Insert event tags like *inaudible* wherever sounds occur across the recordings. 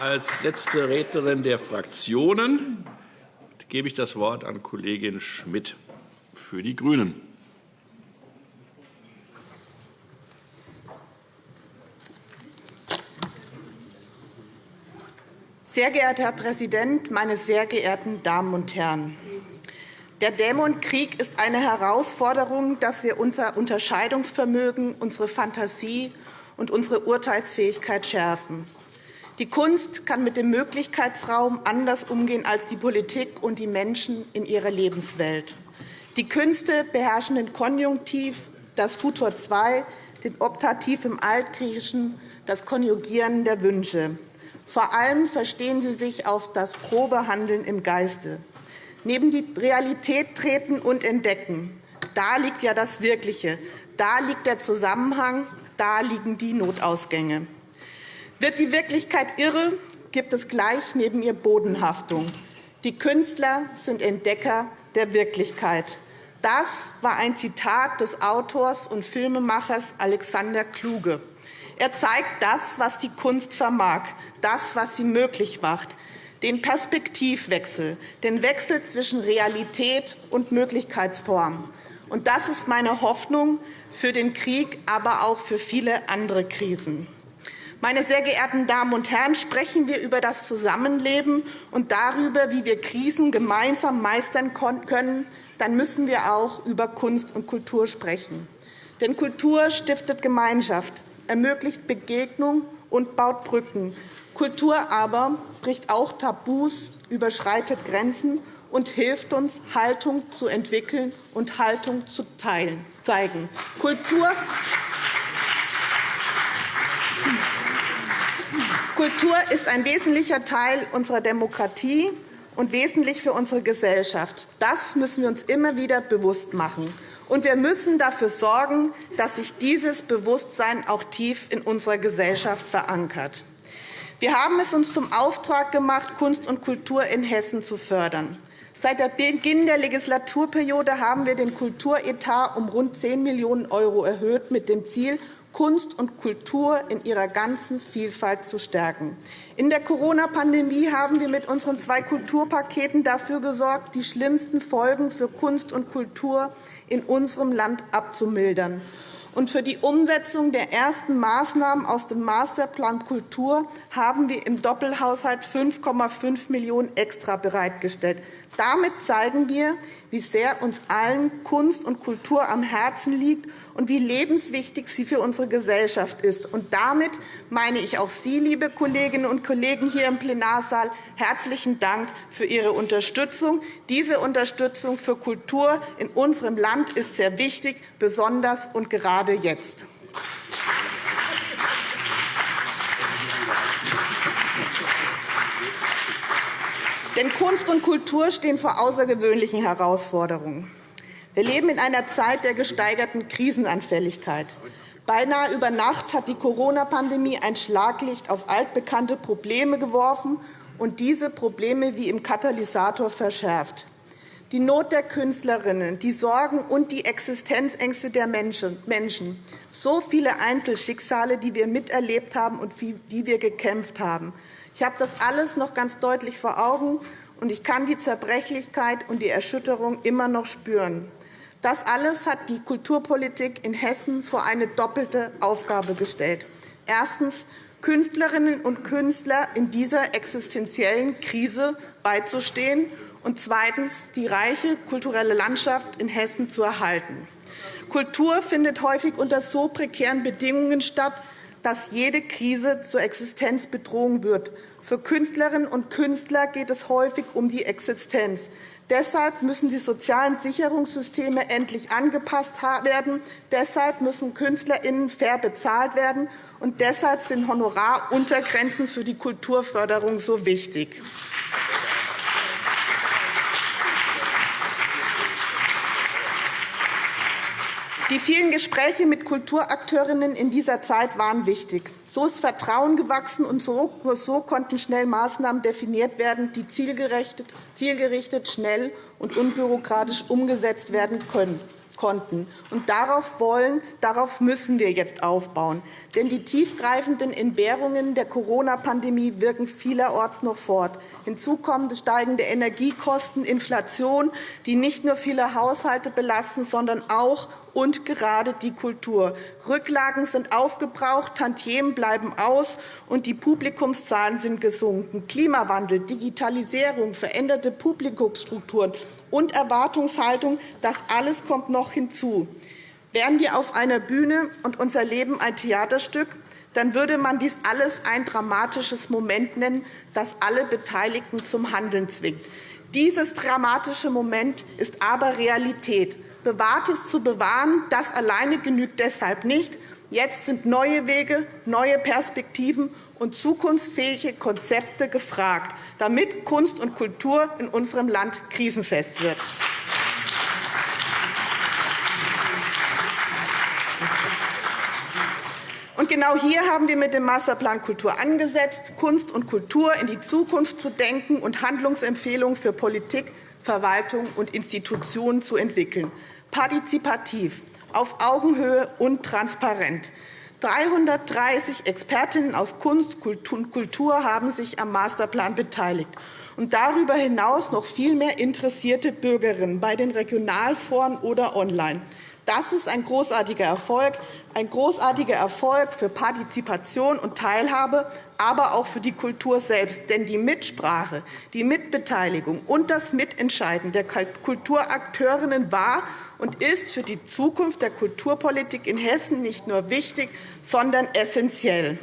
Als letzte Rednerin der Fraktionen gebe ich das Wort an Kollegin Schmidt für die GRÜNEN. Sehr geehrter Herr Präsident, meine sehr geehrten Damen und Herren! Der Dämonkrieg ist eine Herausforderung, dass wir unser Unterscheidungsvermögen, unsere Fantasie und unsere Urteilsfähigkeit schärfen. Die Kunst kann mit dem Möglichkeitsraum anders umgehen als die Politik und die Menschen in ihrer Lebenswelt. Die Künste beherrschen den Konjunktiv, das Futur 2, den Optativ im Altgriechischen, das Konjugieren der Wünsche. Vor allem verstehen sie sich auf das Probehandeln im Geiste. Neben die Realität treten und entdecken. Da liegt ja das Wirkliche. Da liegt der Zusammenhang. Da liegen die Notausgänge. Wird die Wirklichkeit irre, gibt es gleich neben ihr Bodenhaftung. Die Künstler sind Entdecker der Wirklichkeit. Das war ein Zitat des Autors und Filmemachers Alexander Kluge. Er zeigt das, was die Kunst vermag, das, was sie möglich macht, den Perspektivwechsel, den Wechsel zwischen Realität und Möglichkeitsform. Und das ist meine Hoffnung für den Krieg, aber auch für viele andere Krisen. Meine sehr geehrten Damen und Herren, sprechen wir über das Zusammenleben und darüber, wie wir Krisen gemeinsam meistern können, dann müssen wir auch über Kunst und Kultur sprechen. Denn Kultur stiftet Gemeinschaft, ermöglicht Begegnung und baut Brücken. Kultur aber bricht auch Tabus, überschreitet Grenzen und hilft uns, Haltung zu entwickeln und Haltung zu teilen, zeigen. Kultur Kultur ist ein wesentlicher Teil unserer Demokratie und wesentlich für unsere Gesellschaft. Das müssen wir uns immer wieder bewusst machen. Und wir müssen dafür sorgen, dass sich dieses Bewusstsein auch tief in unserer Gesellschaft verankert. Wir haben es uns zum Auftrag gemacht, Kunst und Kultur in Hessen zu fördern. Seit Beginn der Legislaturperiode haben wir den Kulturetat um rund 10 Millionen € erhöht, mit dem Ziel, Kunst und Kultur in ihrer ganzen Vielfalt zu stärken. In der Corona-Pandemie haben wir mit unseren zwei Kulturpaketen dafür gesorgt, die schlimmsten Folgen für Kunst und Kultur in unserem Land abzumildern. Und für die Umsetzung der ersten Maßnahmen aus dem Masterplan Kultur haben wir im Doppelhaushalt 5,5 Millionen € extra bereitgestellt. Damit zeigen wir, wie sehr uns allen Kunst und Kultur am Herzen liegt und wie lebenswichtig sie für unsere Gesellschaft ist. Und damit meine ich auch Sie, liebe Kolleginnen und Kollegen hier im Plenarsaal, herzlichen Dank für Ihre Unterstützung. Diese Unterstützung für Kultur in unserem Land ist sehr wichtig, besonders und gerade jetzt. Denn Kunst und Kultur stehen vor außergewöhnlichen Herausforderungen. Wir leben in einer Zeit der gesteigerten Krisenanfälligkeit. Beinahe über Nacht hat die Corona-Pandemie ein Schlaglicht auf altbekannte Probleme geworfen und diese Probleme wie im Katalysator verschärft. Die Not der Künstlerinnen, die Sorgen und die Existenzängste der Menschen, so viele Einzelschicksale, die wir miterlebt haben und die wir gekämpft haben, ich habe das alles noch ganz deutlich vor Augen, und ich kann die Zerbrechlichkeit und die Erschütterung immer noch spüren. Das alles hat die Kulturpolitik in Hessen vor eine doppelte Aufgabe gestellt. Erstens Künstlerinnen und Künstler in dieser existenziellen Krise beizustehen und zweitens die reiche kulturelle Landschaft in Hessen zu erhalten. Kultur findet häufig unter so prekären Bedingungen statt, dass jede Krise zur Existenzbedrohung wird. Für Künstlerinnen und Künstler geht es häufig um die Existenz. Deshalb müssen die sozialen Sicherungssysteme endlich angepasst werden. Deshalb müssen KünstlerInnen fair bezahlt werden. Und deshalb sind Honoraruntergrenzen für die Kulturförderung so wichtig. Die vielen Gespräche mit Kulturakteurinnen in dieser Zeit waren wichtig. So ist Vertrauen gewachsen, und nur so konnten schnell Maßnahmen definiert werden, die zielgerichtet, schnell und unbürokratisch umgesetzt werden können konnten. Und darauf wollen, darauf müssen wir jetzt aufbauen. Denn die tiefgreifenden Entbehrungen der Corona-Pandemie wirken vielerorts noch fort. Hinzu kommen steigende Energiekosten, Inflation, die nicht nur viele Haushalte belasten, sondern auch und gerade die Kultur. Rücklagen sind aufgebraucht, Tantiemen bleiben aus, und die Publikumszahlen sind gesunken. Klimawandel, Digitalisierung, veränderte Publikumsstrukturen und Erwartungshaltung, das alles kommt noch hinzu. Wären wir auf einer Bühne und unser Leben ein Theaterstück, dann würde man dies alles ein dramatisches Moment nennen, das alle Beteiligten zum Handeln zwingt. Dieses dramatische Moment ist aber Realität. Bewahrtes zu bewahren, das alleine genügt deshalb nicht. Jetzt sind neue Wege, neue Perspektiven und zukunftsfähige Konzepte gefragt, damit Kunst und Kultur in unserem Land krisenfest wird. Und genau hier haben wir mit dem Masterplan Kultur angesetzt, Kunst und Kultur in die Zukunft zu denken und Handlungsempfehlungen für Politik, Verwaltung und Institutionen zu entwickeln. Partizipativ, auf Augenhöhe und transparent. 330 Expertinnen aus Kunst und Kultur haben sich am Masterplan beteiligt und darüber hinaus noch viel mehr interessierte Bürgerinnen bei den Regionalforen oder online. Das ist ein großartiger Erfolg, ein großartiger Erfolg für Partizipation und Teilhabe, aber auch für die Kultur selbst. Denn die Mitsprache, die Mitbeteiligung und das Mitentscheiden der Kulturakteurinnen war und ist für die Zukunft der Kulturpolitik in Hessen nicht nur wichtig, sondern essentiell.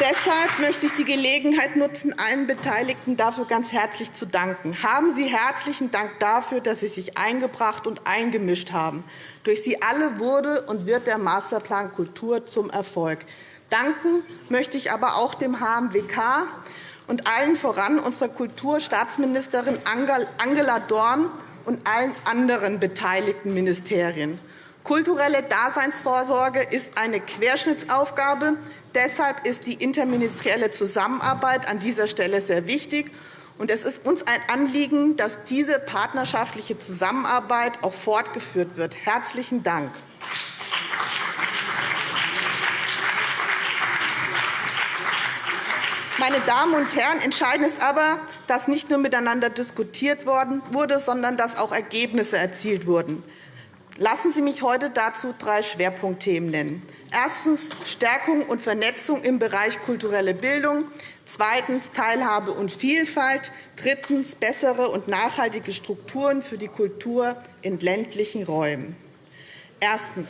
Deshalb möchte ich die Gelegenheit nutzen, allen Beteiligten dafür ganz herzlich zu danken. Haben Sie herzlichen Dank dafür, dass Sie sich eingebracht und eingemischt haben. Durch Sie alle wurde und wird der Masterplan Kultur zum Erfolg. Danken möchte ich aber auch dem HMWK und allen voran unserer Kulturstaatsministerin Angela Dorn und allen anderen beteiligten Ministerien. Kulturelle Daseinsvorsorge ist eine Querschnittsaufgabe, Deshalb ist die interministerielle Zusammenarbeit an dieser Stelle sehr wichtig. Und es ist uns ein Anliegen, dass diese partnerschaftliche Zusammenarbeit auch fortgeführt wird. Herzlichen Dank. Meine Damen und Herren, entscheidend ist aber, dass nicht nur miteinander diskutiert wurde, sondern dass auch Ergebnisse erzielt wurden. Lassen Sie mich heute dazu drei Schwerpunktthemen nennen. Erstens Stärkung und Vernetzung im Bereich kulturelle Bildung, zweitens Teilhabe und Vielfalt, drittens bessere und nachhaltige Strukturen für die Kultur in ländlichen Räumen. Erstens.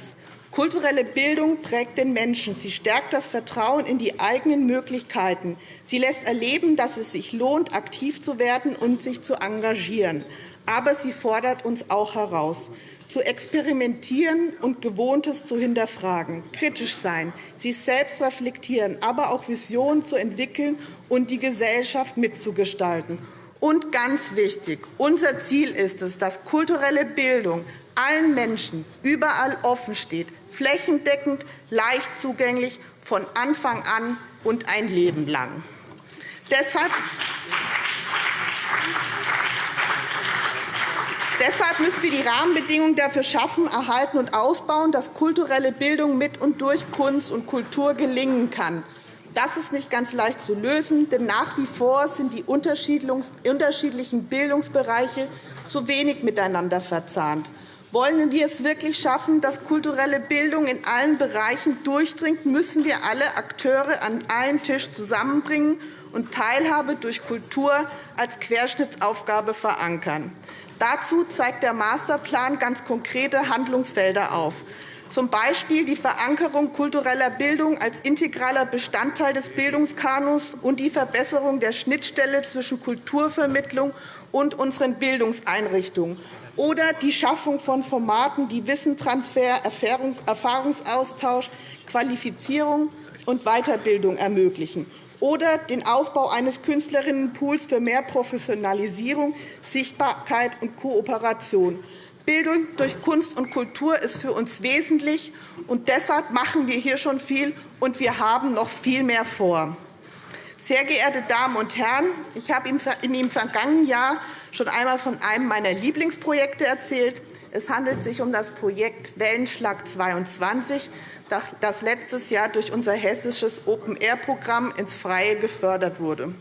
Kulturelle Bildung prägt den Menschen. Sie stärkt das Vertrauen in die eigenen Möglichkeiten. Sie lässt erleben, dass es sich lohnt, aktiv zu werden und sich zu engagieren. Aber sie fordert uns auch heraus zu experimentieren und Gewohntes zu hinterfragen, kritisch sein, sich selbst reflektieren, aber auch Visionen zu entwickeln und die Gesellschaft mitzugestalten. Und ganz wichtig, unser Ziel ist es, dass kulturelle Bildung allen Menschen überall offen steht, flächendeckend, leicht zugänglich, von Anfang an und ein Leben lang. Deshalb Deshalb müssen wir die Rahmenbedingungen dafür schaffen, erhalten und ausbauen, dass kulturelle Bildung mit und durch Kunst und Kultur gelingen kann. Das ist nicht ganz leicht zu lösen, denn nach wie vor sind die unterschiedlichen Bildungsbereiche zu wenig miteinander verzahnt. Wollen wir es wirklich schaffen, dass kulturelle Bildung in allen Bereichen durchdringt, müssen wir alle Akteure an einen Tisch zusammenbringen und Teilhabe durch Kultur als Querschnittsaufgabe verankern. Dazu zeigt der Masterplan ganz konkrete Handlungsfelder auf, z. B. die Verankerung kultureller Bildung als integraler Bestandteil des Bildungskanons und die Verbesserung der Schnittstelle zwischen Kulturvermittlung und unseren Bildungseinrichtungen oder die Schaffung von Formaten, die Wissenstransfer, Erfahrungsaustausch, Qualifizierung und Weiterbildung ermöglichen oder den Aufbau eines Künstlerinnenpools für mehr Professionalisierung, Sichtbarkeit und Kooperation. Bildung durch Kunst und Kultur ist für uns wesentlich, und deshalb machen wir hier schon viel, und wir haben noch viel mehr vor. Sehr geehrte Damen und Herren, ich habe in dem vergangenen Jahr schon einmal von einem meiner Lieblingsprojekte erzählt. Es handelt sich um das Projekt Wellenschlag 22, das letztes Jahr durch unser hessisches Open-Air-Programm ins Freie gefördert wurde.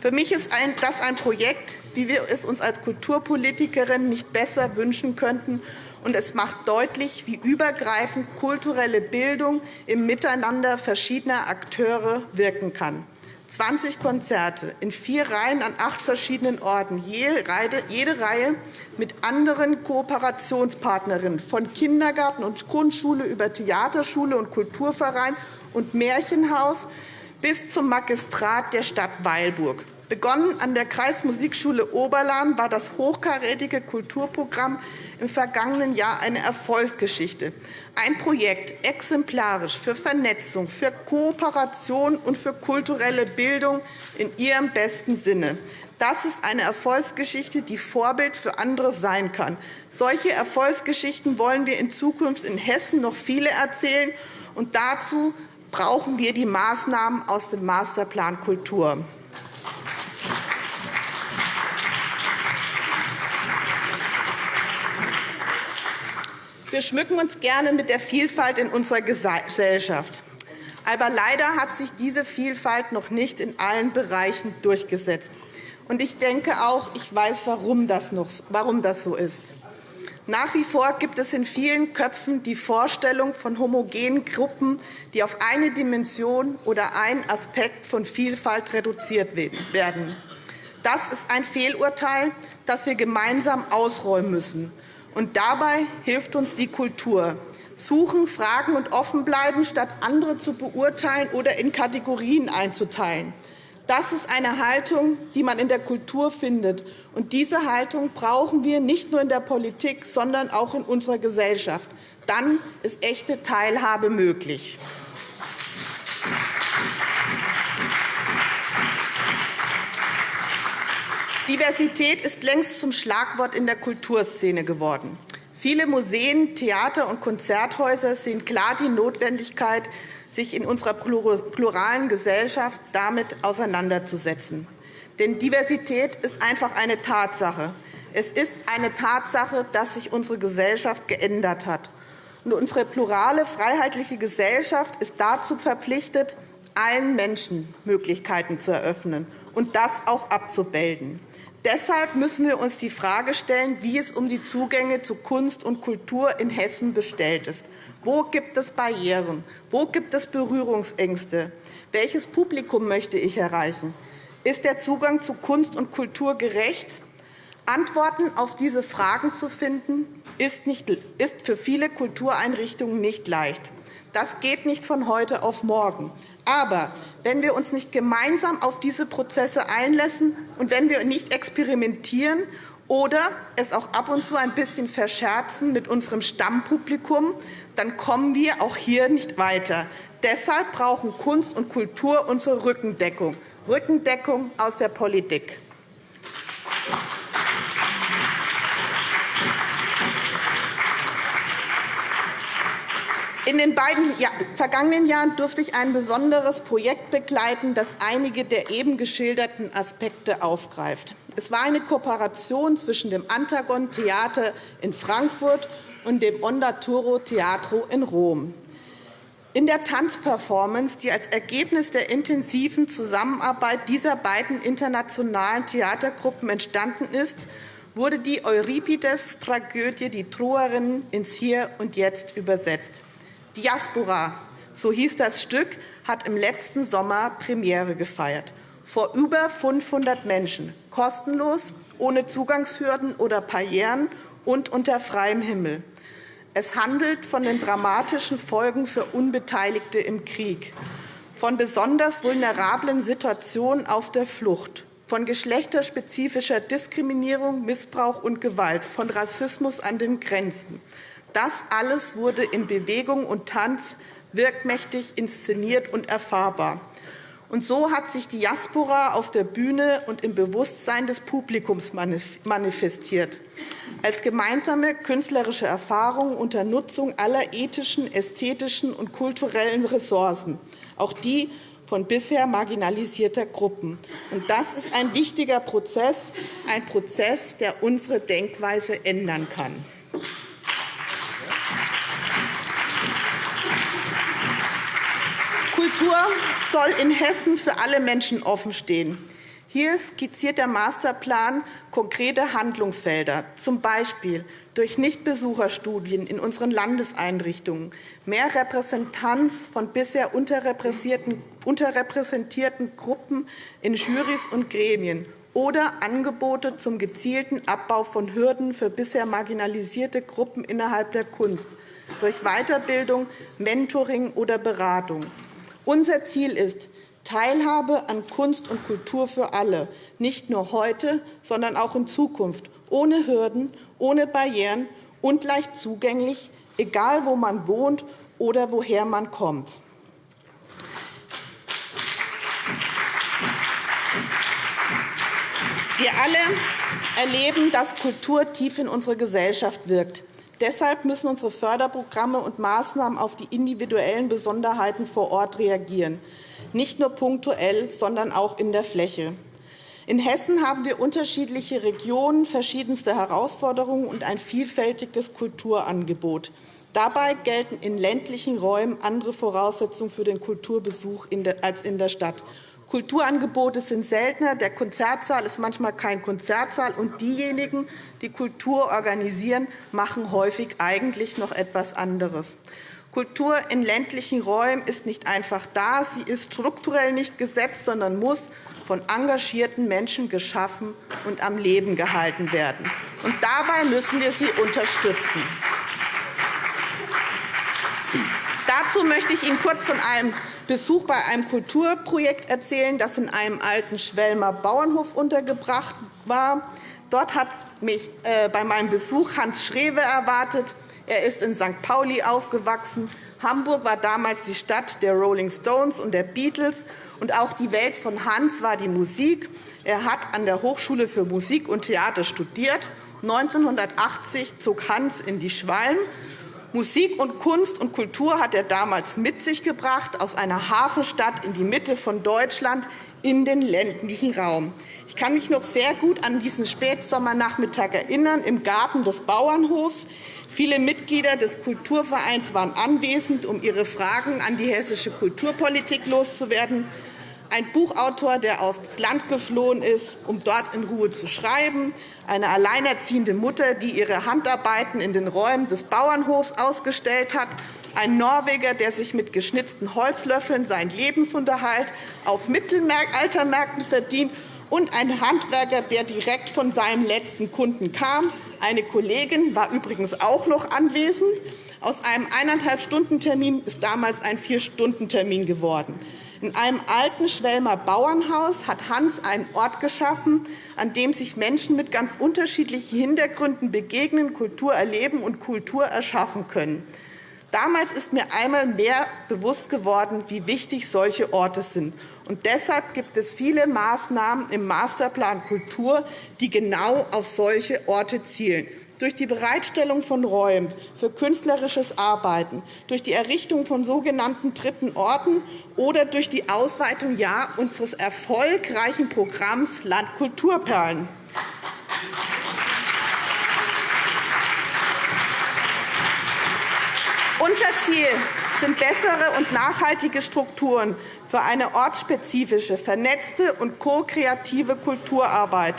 Für mich ist das ein Projekt, wie wir es uns als Kulturpolitikerin nicht besser wünschen könnten. Und es macht deutlich, wie übergreifend kulturelle Bildung im Miteinander verschiedener Akteure wirken kann. 20 Konzerte in vier Reihen an acht verschiedenen Orten, jede Reihe mit anderen Kooperationspartnerinnen, von Kindergarten und Grundschule über Theaterschule und Kulturverein und Märchenhaus bis zum Magistrat der Stadt Weilburg. Begonnen an der Kreismusikschule Oberlahn war das hochkarätige Kulturprogramm im vergangenen Jahr eine Erfolgsgeschichte. Ein Projekt exemplarisch für Vernetzung, für Kooperation und für kulturelle Bildung in ihrem besten Sinne. Das ist eine Erfolgsgeschichte, die Vorbild für andere sein kann. Solche Erfolgsgeschichten wollen wir in Zukunft in Hessen noch viele erzählen. Und dazu brauchen wir die Maßnahmen aus dem Masterplan Kultur. Wir schmücken uns gerne mit der Vielfalt in unserer Gesellschaft. Aber leider hat sich diese Vielfalt noch nicht in allen Bereichen durchgesetzt. Und ich denke auch, ich weiß, warum das, noch, warum das so ist. Nach wie vor gibt es in vielen Köpfen die Vorstellung von homogenen Gruppen, die auf eine Dimension oder einen Aspekt von Vielfalt reduziert werden. Das ist ein Fehlurteil, das wir gemeinsam ausräumen müssen. Und dabei hilft uns die Kultur. Suchen, fragen und offen bleiben, statt andere zu beurteilen oder in Kategorien einzuteilen. Das ist eine Haltung, die man in der Kultur findet. Und diese Haltung brauchen wir nicht nur in der Politik, sondern auch in unserer Gesellschaft. Dann ist echte Teilhabe möglich. Diversität ist längst zum Schlagwort in der Kulturszene geworden. Viele Museen, Theater und Konzerthäuser sehen klar die Notwendigkeit, sich in unserer pluralen Gesellschaft damit auseinanderzusetzen. Denn Diversität ist einfach eine Tatsache. Es ist eine Tatsache, dass sich unsere Gesellschaft geändert hat. Und unsere plurale, freiheitliche Gesellschaft ist dazu verpflichtet, allen Menschen Möglichkeiten zu eröffnen und das auch abzubilden. Deshalb müssen wir uns die Frage stellen, wie es um die Zugänge zu Kunst und Kultur in Hessen bestellt ist. Wo gibt es Barrieren? Wo gibt es Berührungsängste? Welches Publikum möchte ich erreichen? Ist der Zugang zu Kunst und Kultur gerecht? Antworten auf diese Fragen zu finden, ist, nicht, ist für viele Kultureinrichtungen nicht leicht. Das geht nicht von heute auf morgen. Aber wenn wir uns nicht gemeinsam auf diese Prozesse einlassen und wenn wir nicht experimentieren oder es auch ab und zu ein bisschen verscherzen mit unserem Stammpublikum, dann kommen wir auch hier nicht weiter. Deshalb brauchen Kunst und Kultur unsere Rückendeckung, Rückendeckung aus der Politik. In den beiden vergangenen Jahren durfte ich ein besonderes Projekt begleiten, das einige der eben geschilderten Aspekte aufgreift. Es war eine Kooperation zwischen dem Antagon Theater in Frankfurt und dem Ondaturo Teatro in Rom. In der Tanzperformance, die als Ergebnis der intensiven Zusammenarbeit dieser beiden internationalen Theatergruppen entstanden ist, wurde die Euripides-Tragödie Die Troerin ins Hier und Jetzt übersetzt. Diaspora, so hieß das Stück, hat im letzten Sommer Premiere gefeiert. Vor über 500 Menschen, kostenlos, ohne Zugangshürden oder Barrieren und unter freiem Himmel. Es handelt von den dramatischen Folgen für Unbeteiligte im Krieg, von besonders vulnerablen Situationen auf der Flucht, von geschlechterspezifischer Diskriminierung, Missbrauch und Gewalt, von Rassismus an den Grenzen. Das alles wurde in Bewegung und Tanz wirkmächtig inszeniert und erfahrbar. Und so hat sich die Diaspora auf der Bühne und im Bewusstsein des Publikums manifestiert. Als gemeinsame künstlerische Erfahrung unter Nutzung aller ethischen, ästhetischen und kulturellen Ressourcen, auch die von bisher marginalisierter Gruppen. Und das ist ein wichtiger Prozess, ein Prozess, der unsere Denkweise ändern kann. Kultur soll in Hessen für alle Menschen offenstehen. Hier skizziert der Masterplan konkrete Handlungsfelder, z. B. durch Nichtbesucherstudien in unseren Landeseinrichtungen, mehr Repräsentanz von bisher unterrepräsentierten Gruppen in Jurys und Gremien oder Angebote zum gezielten Abbau von Hürden für bisher marginalisierte Gruppen innerhalb der Kunst durch Weiterbildung, Mentoring oder Beratung. Unser Ziel ist, Teilhabe an Kunst und Kultur für alle, nicht nur heute, sondern auch in Zukunft, ohne Hürden, ohne Barrieren und leicht zugänglich, egal wo man wohnt oder woher man kommt. Wir alle erleben, dass Kultur tief in unsere Gesellschaft wirkt. Deshalb müssen unsere Förderprogramme und Maßnahmen auf die individuellen Besonderheiten vor Ort reagieren nicht nur punktuell, sondern auch in der Fläche. In Hessen haben wir unterschiedliche Regionen, verschiedenste Herausforderungen und ein vielfältiges Kulturangebot. Dabei gelten in ländlichen Räumen andere Voraussetzungen für den Kulturbesuch als in der Stadt. Kulturangebote sind seltener, der Konzertsaal ist manchmal kein Konzertsaal, und diejenigen, die Kultur organisieren, machen häufig eigentlich noch etwas anderes. Kultur in ländlichen Räumen ist nicht einfach da. Sie ist strukturell nicht gesetzt, sondern muss von engagierten Menschen geschaffen und am Leben gehalten werden. Und dabei müssen wir sie unterstützen. Dazu möchte ich Ihnen kurz von einem Besuch bei einem Kulturprojekt erzählen, das in einem alten Schwelmer Bauernhof untergebracht war. Dort hat mich äh, bei meinem Besuch Hans Schrewe erwartet. Er ist in St. Pauli aufgewachsen. Hamburg war damals die Stadt der Rolling Stones und der Beatles. Und auch die Welt von Hans war die Musik. Er hat an der Hochschule für Musik und Theater studiert. 1980 zog Hans in die Schwalm. Musik und Kunst und Kultur hat er damals mit sich gebracht, aus einer Hafenstadt in die Mitte von Deutschland in den ländlichen Raum. Ich kann mich noch sehr gut an diesen Spätsommernachmittag erinnern, im Garten des Bauernhofs. Viele Mitglieder des Kulturvereins waren anwesend, um ihre Fragen an die hessische Kulturpolitik loszuwerden. Ein Buchautor, der aufs Land geflohen ist, um dort in Ruhe zu schreiben, eine alleinerziehende Mutter, die ihre Handarbeiten in den Räumen des Bauernhofs ausgestellt hat, ein Norweger, der sich mit geschnitzten Holzlöffeln seinen Lebensunterhalt auf Mittelaltermärkten verdient, und ein Handwerker, der direkt von seinem letzten Kunden kam. Eine Kollegin war übrigens auch noch anwesend. Aus einem eineinhalb Stunden Termin ist damals ein Vier-Stunden-Termin geworden. In einem alten Schwelmer Bauernhaus hat Hans einen Ort geschaffen, an dem sich Menschen mit ganz unterschiedlichen Hintergründen begegnen, Kultur erleben und Kultur erschaffen können. Damals ist mir einmal mehr bewusst geworden, wie wichtig solche Orte sind. Und deshalb gibt es viele Maßnahmen im Masterplan Kultur, die genau auf solche Orte zielen durch die Bereitstellung von Räumen für künstlerisches Arbeiten, durch die Errichtung von sogenannten dritten Orten oder durch die Ausweitung ja, unseres erfolgreichen Programms Landkulturperlen. Unser Ziel sind bessere und nachhaltige Strukturen für eine ortsspezifische, vernetzte und ko-kreative Kulturarbeit,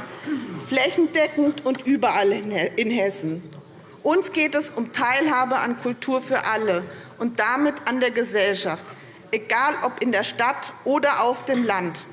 flächendeckend und überall in Hessen. Uns geht es um Teilhabe an Kultur für alle und damit an der Gesellschaft, egal ob in der Stadt oder auf dem Land.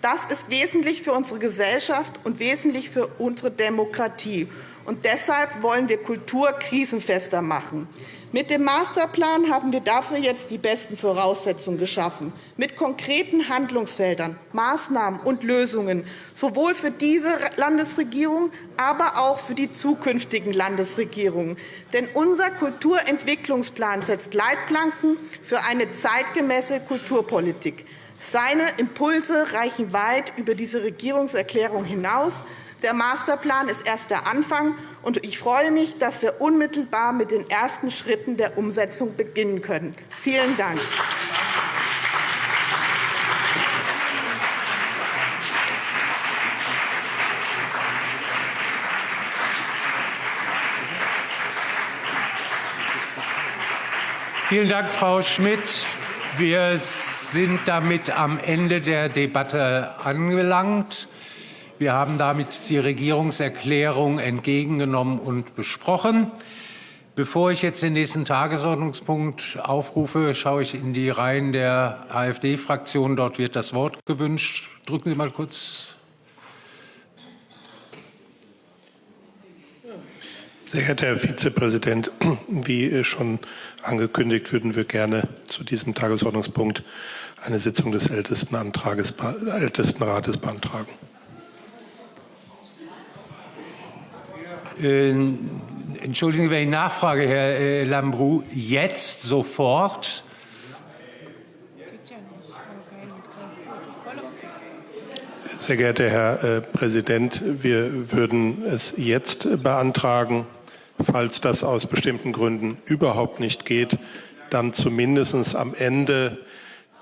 Das ist wesentlich für unsere Gesellschaft und wesentlich für unsere Demokratie. Und deshalb wollen wir Kultur krisenfester machen. Mit dem Masterplan haben wir dafür jetzt die besten Voraussetzungen geschaffen, mit konkreten Handlungsfeldern, Maßnahmen und Lösungen, sowohl für diese Landesregierung, aber auch für die zukünftigen Landesregierungen. Denn unser Kulturentwicklungsplan setzt Leitplanken für eine zeitgemäße Kulturpolitik. Seine Impulse reichen weit über diese Regierungserklärung hinaus. Der Masterplan ist erst der Anfang, und ich freue mich, dass wir unmittelbar mit den ersten Schritten der Umsetzung beginnen können. Vielen Dank. Vielen Dank, Frau Schmidt. Wir sind damit am Ende der Debatte angelangt. Wir haben damit die Regierungserklärung entgegengenommen und besprochen. Bevor ich jetzt den nächsten Tagesordnungspunkt aufrufe, schaue ich in die Reihen der AfD-Fraktion. Dort wird das Wort gewünscht. Drücken Sie mal kurz. Sehr geehrter Herr Vizepräsident, wie schon angekündigt, würden wir gerne zu diesem Tagesordnungspunkt eine Sitzung des Ältestenrates beantragen. Entschuldigen Sie, wenn ich nachfrage, Herr äh, Lambrou, jetzt sofort? Sehr geehrter Herr äh, Präsident, wir würden es jetzt beantragen. Falls das aus bestimmten Gründen überhaupt nicht geht, dann zumindest am Ende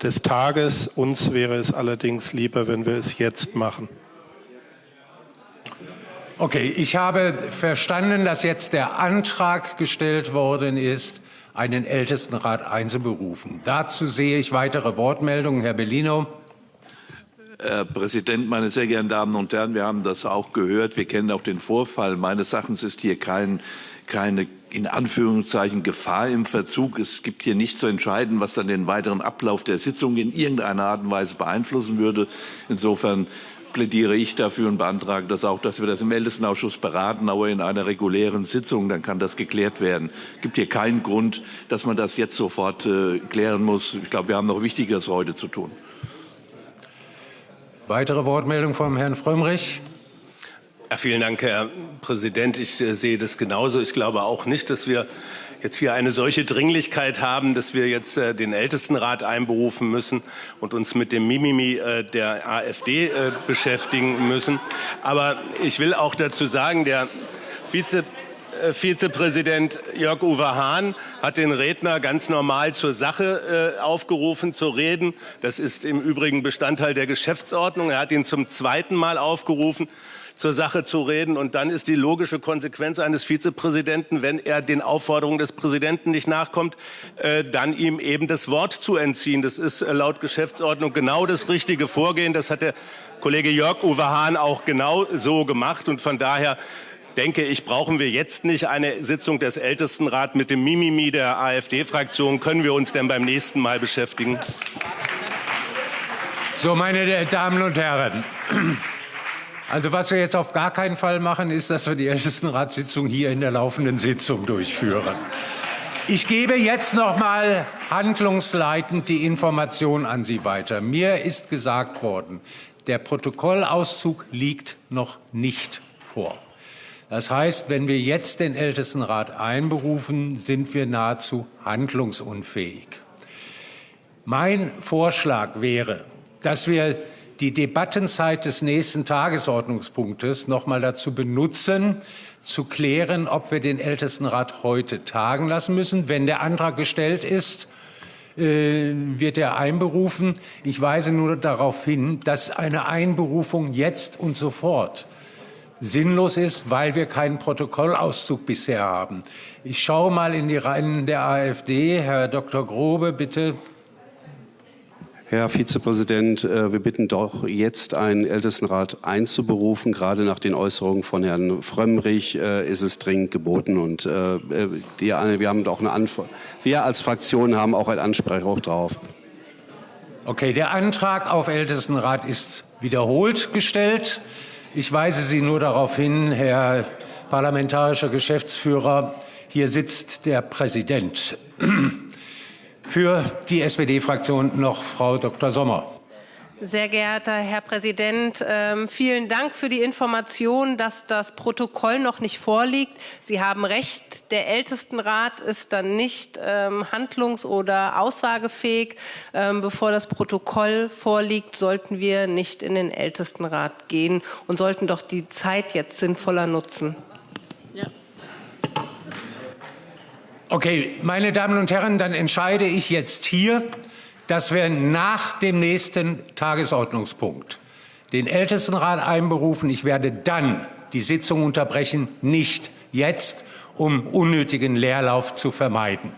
des Tages. Uns wäre es allerdings lieber, wenn wir es jetzt machen. Okay, ich habe verstanden, dass jetzt der Antrag gestellt worden ist, einen Ältestenrat einzuberufen. Dazu sehe ich weitere Wortmeldungen. Herr Bellino. Herr Präsident, meine sehr geehrten Damen und Herren, wir haben das auch gehört. Wir kennen auch den Vorfall. Meines Erachtens ist hier kein, keine in Anführungszeichen Gefahr im Verzug. Es gibt hier nichts zu entscheiden, was dann den weiteren Ablauf der Sitzung in irgendeiner Art und Weise beeinflussen würde. Insofern plädiere ich dafür und beantrage das auch, dass wir das im Ältestenausschuss beraten, aber in einer regulären Sitzung, dann kann das geklärt werden. Es gibt hier keinen Grund, dass man das jetzt sofort äh, klären muss. Ich glaube, wir haben noch Wichtigeres heute zu tun. Weitere Wortmeldung vom Herrn Frömmrich. Ja, vielen Dank, Herr Präsident. Ich äh, sehe das genauso. Ich glaube auch nicht, dass wir jetzt hier eine solche Dringlichkeit haben, dass wir jetzt äh, den Ältestenrat einberufen müssen und uns mit dem Mimimi äh, der AfD äh, beschäftigen müssen. Aber ich will auch dazu sagen, der Vize äh, Vizepräsident Jörg-Uwe Hahn hat den Redner ganz normal zur Sache äh, aufgerufen zu reden. Das ist im Übrigen Bestandteil der Geschäftsordnung. Er hat ihn zum zweiten Mal aufgerufen zur Sache zu reden. Und dann ist die logische Konsequenz eines Vizepräsidenten, wenn er den Aufforderungen des Präsidenten nicht nachkommt, äh, dann ihm eben das Wort zu entziehen. Das ist äh, laut Geschäftsordnung genau das richtige Vorgehen. Das hat der Kollege Jörg Uwe Hahn auch genau so gemacht. Und von daher denke ich, brauchen wir jetzt nicht eine Sitzung des Ältestenrats mit dem Mimimi der AfD-Fraktion. Können wir uns denn beim nächsten Mal beschäftigen? So, meine Damen und Herren, also was wir jetzt auf gar keinen Fall machen, ist, dass wir die Ältestenratssitzung hier in der laufenden Sitzung durchführen. Ich gebe jetzt noch mal handlungsleitend die Information an Sie weiter. Mir ist gesagt worden, der Protokollauszug liegt noch nicht vor. Das heißt, wenn wir jetzt den Ältestenrat einberufen, sind wir nahezu handlungsunfähig. Mein Vorschlag wäre, dass wir die Debattenzeit des nächsten Tagesordnungspunktes noch mal dazu benutzen, zu klären, ob wir den Ältestenrat heute tagen lassen müssen. Wenn der Antrag gestellt ist, äh, wird er einberufen. Ich weise nur darauf hin, dass eine Einberufung jetzt und sofort sinnlos ist, weil wir keinen Protokollauszug bisher haben. Ich schaue mal in die Reihen der AfD. Herr Dr. Grobe, bitte. Herr Vizepräsident, äh, wir bitten doch jetzt einen Ältestenrat einzuberufen. Gerade nach den Äußerungen von Herrn Frömmrich äh, ist es dringend geboten. Und äh, wir haben auch eine Antwort. Wir als Fraktion haben auch ein Anspruch darauf. Okay, der Antrag auf Ältestenrat ist wiederholt gestellt. Ich weise Sie nur darauf hin, Herr parlamentarischer Geschäftsführer, hier sitzt der Präsident. *clears throat* Für die SPD-Fraktion noch Frau Dr. Sommer. Sehr geehrter Herr Präsident, ähm, vielen Dank für die Information, dass das Protokoll noch nicht vorliegt. Sie haben recht, der Ältestenrat ist dann nicht ähm, handlungs- oder aussagefähig. Ähm, bevor das Protokoll vorliegt, sollten wir nicht in den Ältestenrat gehen und sollten doch die Zeit jetzt sinnvoller nutzen. Ja. Okay, meine Damen und Herren, dann entscheide ich jetzt hier, dass wir nach dem nächsten Tagesordnungspunkt den Ältestenrat einberufen. Ich werde dann die Sitzung unterbrechen, nicht jetzt, um unnötigen Leerlauf zu vermeiden.